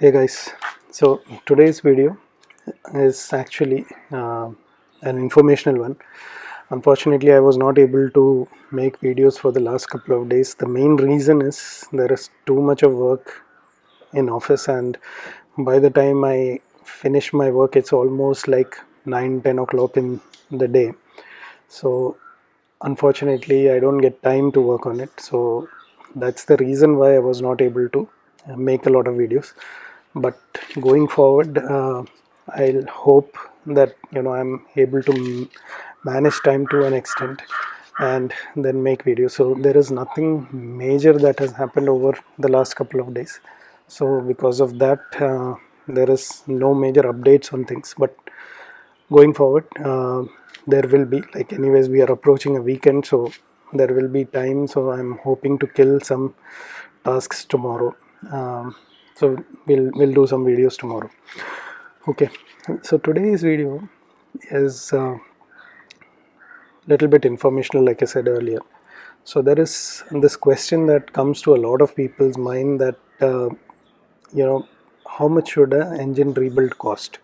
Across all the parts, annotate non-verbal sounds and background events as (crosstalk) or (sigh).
hey guys so today's video is actually uh, an informational one. Unfortunately I was not able to make videos for the last couple of days. The main reason is there is too much of work in office and by the time I finish my work it's almost like 9 10 o'clock in the day. So unfortunately I don't get time to work on it. So that's the reason why I was not able to make a lot of videos but going forward uh, I'll hope that you know I'm able to manage time to an extent and then make videos. So there is nothing major that has happened over the last couple of days. So because of that uh, there is no major updates on things. But going forward uh, there will be like anyways we are approaching a weekend so there will be time. So i'm hoping to kill some tasks tomorrow. Um, so we'll we'll do some videos tomorrow. Okay. So today's video is a uh, little bit informational like i said earlier. So there is this question that comes to a lot of people's mind that uh, you know how much should an engine rebuild cost?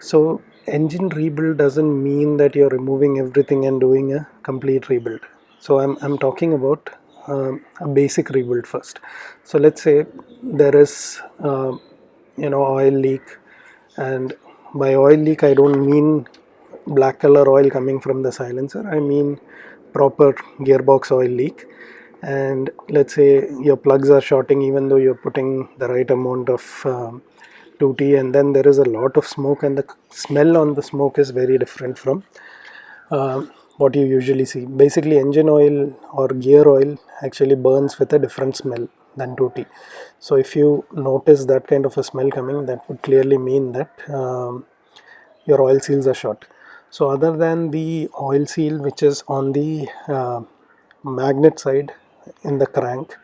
So engine rebuild doesn't mean that you're removing everything and doing a complete rebuild. So i'm, I'm talking about uh, a basic rebuild first. So let's say there is uh, you know oil leak and by oil leak i don't mean black color oil coming from the silencer. I mean proper gearbox oil leak. And let's say your plugs are shorting even though you're putting the right amount of um, 2T and then there is a lot of smoke and the smell on the smoke is very different from uh, what you usually see. Basically engine oil or gear oil actually burns with a different smell than 2T. So if you notice that kind of a smell coming that would clearly mean that um, your oil seals are short. So other than the oil seal which is on the uh, magnet side in the crank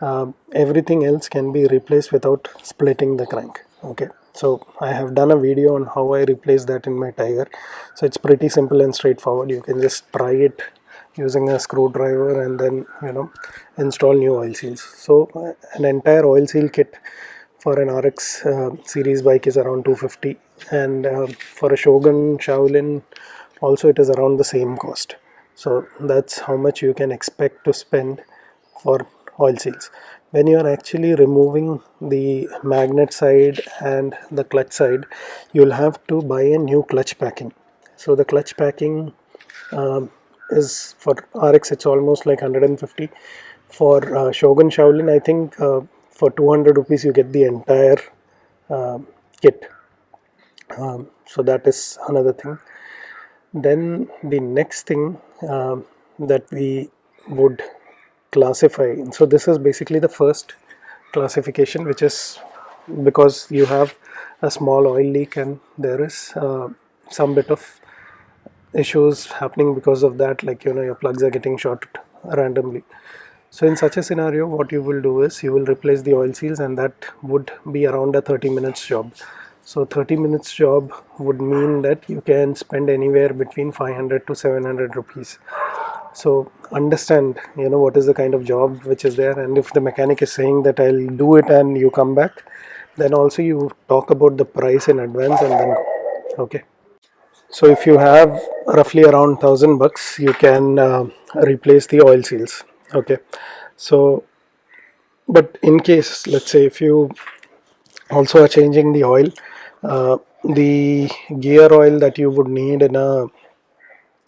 uh, everything else can be replaced without splitting the crank okay so I have done a video on how I replace that in my Tiger. So it's pretty simple and straightforward. You can just try it using a screwdriver and then you know install new oil seals. So an entire oil seal kit for an RX uh, series bike is around 250 and uh, for a Shogun Shaolin also it is around the same cost. So that's how much you can expect to spend for oil seals when you are actually removing the magnet side and the clutch side you'll have to buy a new clutch packing. So the clutch packing um, is for RX it's almost like 150 for uh, Shogun Shaolin I think uh, for 200 rupees you get the entire uh, kit. Um, so that is another thing. Then the next thing um, that we would classify. So this is basically the first classification which is because you have a small oil leak and there is uh, some bit of issues happening because of that like you know your plugs are getting shorted randomly. So in such a scenario what you will do is you will replace the oil seals and that would be around a 30 minutes job so 30 minutes job would mean that you can spend anywhere between 500 to 700 rupees. So understand you know what is the kind of job which is there. And if the mechanic is saying that I'll do it and you come back then also you talk about the price in advance and then go. Okay? So if you have roughly around thousand bucks you can uh, replace the oil seals. Okay? So but in case let's say if you also are changing the oil uh, the gear oil that you would need in a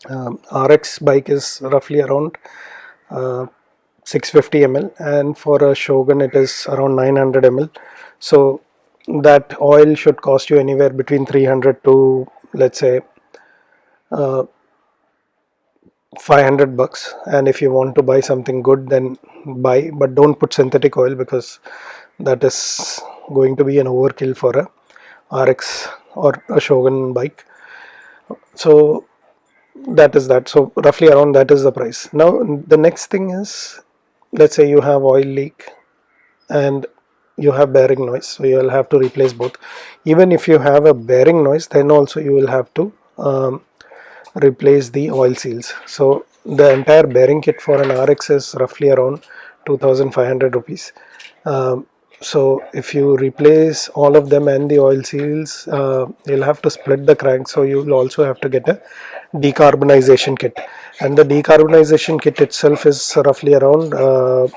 um, RX bike is roughly around uh, 650 ml and for a Shogun it is around 900 ml so that oil should cost you anywhere between 300 to let's say uh, 500 bucks. And if you want to buy something good then buy but don't put synthetic oil because that is going to be an overkill for a RX or a Shogun bike. So that is that. So roughly around that is the price. Now the next thing is let's say you have oil leak and you have bearing noise so you will have to replace both. Even if you have a bearing noise then also you will have to um, replace the oil seals. So the entire bearing kit for an RX is roughly around 2500 rupees. Um, so if you replace all of them and the oil seals uh, you'll have to split the crank. So you'll also have to get a decarbonization kit. And the decarbonization kit itself is roughly around uh,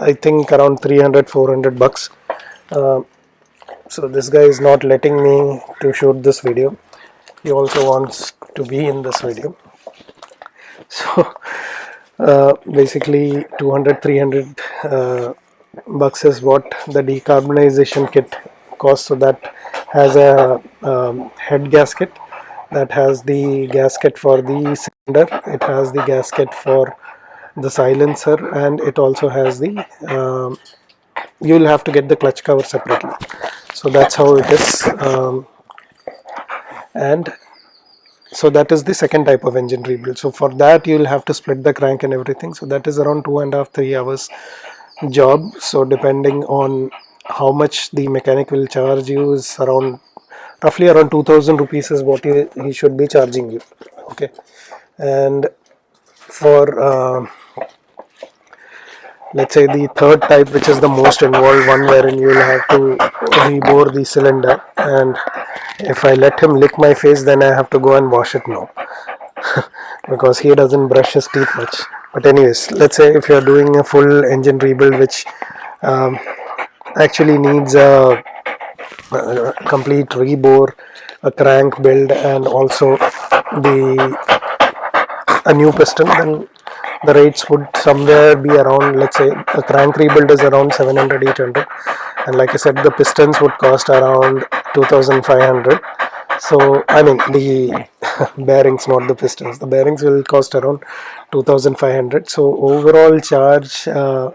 I think around 300 400 bucks. Uh, so this guy is not letting me to shoot this video. He also wants to be in this video. So (laughs) uh, basically 200 300 uh, bucks is what the decarbonization kit costs so that has a um, head gasket that has the gasket for the cylinder it has the gasket for the silencer and it also has the um, you will have to get the clutch cover separately. So that's how it is um, and so that is the second type of engine rebuild. So for that you will have to split the crank and everything. So that is around two and a half three hours job. So depending on how much the mechanic will charge you is around roughly around 2000 rupees is what he, he should be charging you. Okay. And for uh, let's say the third type which is the most involved one wherein you will have to rebore the cylinder. And if I let him lick my face then I have to go and wash it now. (laughs) Because he doesn't brush his teeth much but anyways let's say if you're doing a full engine rebuild which um, actually needs a, a, complete rebore a crank build and also the a new piston then the rates would somewhere be around let's say a crank rebuild is around 700 800 and like I said the pistons would cost around 2500 so I mean the (laughs) bearings not the pistons. The bearings will cost around 2500 so overall charge uh,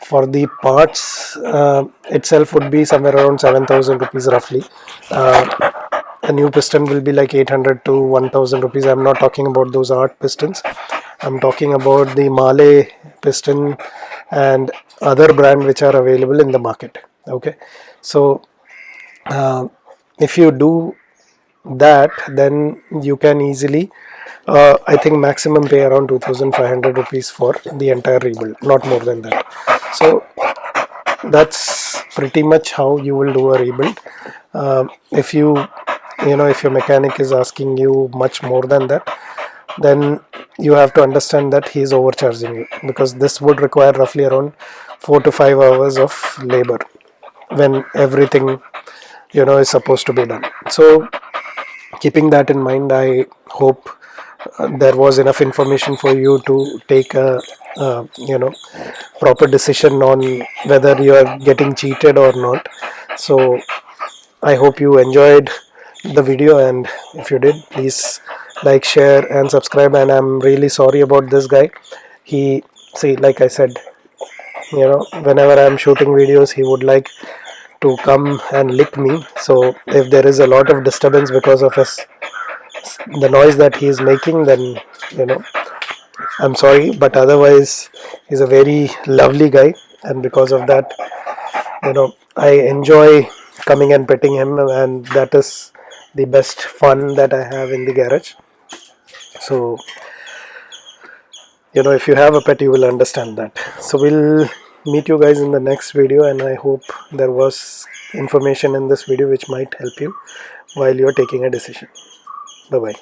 for the parts uh, itself would be somewhere around 7000 rupees roughly. Uh, a new piston will be like 800 to 1000 rupees. I'm not talking about those art pistons. I'm talking about the Mahle piston and other brand which are available in the market. Okay? So uh, if you do that then you can easily uh, I think maximum pay around 2500 rupees for the entire rebuild not more than that. So that's pretty much how you will do a rebuild. Uh, if you you know if your mechanic is asking you much more than that then you have to understand that he is overcharging you because this would require roughly around four to five hours of labor when everything you know is supposed to be done. So keeping that in mind i hope uh, there was enough information for you to take a uh, you know proper decision on whether you are getting cheated or not. So i hope you enjoyed the video and if you did please like share and subscribe. And i'm really sorry about this guy. He see like i said you know whenever i'm shooting videos he would like to come and lick me. So if there is a lot of disturbance because of his the noise that he is making then you know i'm sorry. But otherwise he's a very lovely guy. And because of that you know i enjoy coming and petting him. And that is the best fun that I have in the garage. So you know if you have a pet you will understand that. So we'll meet you guys in the next video and I hope there was information in this video which might help you while you're taking a decision. Bye bye